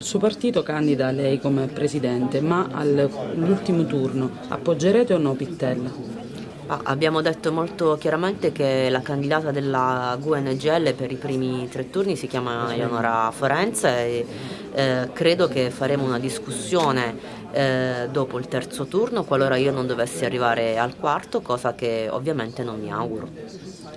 Il suo partito candida lei come presidente, ma all'ultimo turno appoggerete o no Pittella? Ah, abbiamo detto molto chiaramente che la candidata della GUNGL per i primi tre turni si chiama Eleonora Forenza e eh, credo che faremo una discussione eh, dopo il terzo turno qualora io non dovessi arrivare al quarto, cosa che ovviamente non mi auguro.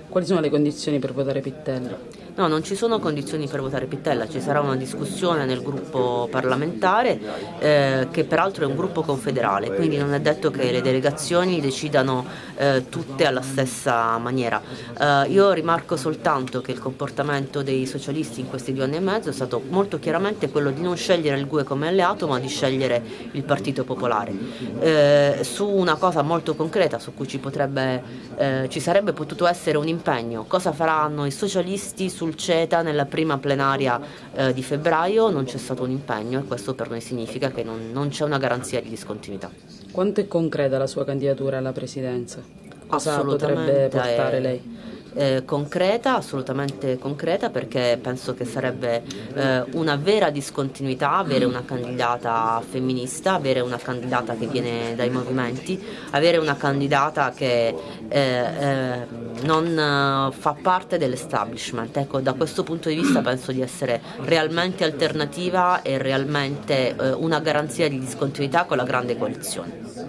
Quali sono le condizioni per votare Pittella? No, non ci sono condizioni per votare Pittella, ci sarà una discussione nel gruppo parlamentare eh, che peraltro è un gruppo confederale, quindi non è detto che le delegazioni decidano eh, tutte alla stessa maniera. Eh, io rimarco soltanto che il comportamento dei socialisti in questi due anni e mezzo è stato molto chiaramente quello di non scegliere il GUE come alleato ma di scegliere il Partito Popolare. Eh, su una cosa molto concreta su cui ci, potrebbe, eh, ci sarebbe potuto essere un impegno, cosa faranno i socialisti sul CETA nella prima plenaria eh, di febbraio non c'è stato un impegno e questo per noi significa che non, non c'è una garanzia di discontinuità. Quanto è concreta la sua candidatura alla presidenza? Cosa potrebbe portare lei? Eh, concreta, assolutamente concreta perché penso che sarebbe eh, una vera discontinuità avere una candidata femminista, avere una candidata che viene dai movimenti, avere una candidata che eh, eh non fa parte dell'establishment. Ecco, da questo punto di vista penso di essere realmente alternativa e realmente eh, una garanzia di discontinuità con la grande coalizione.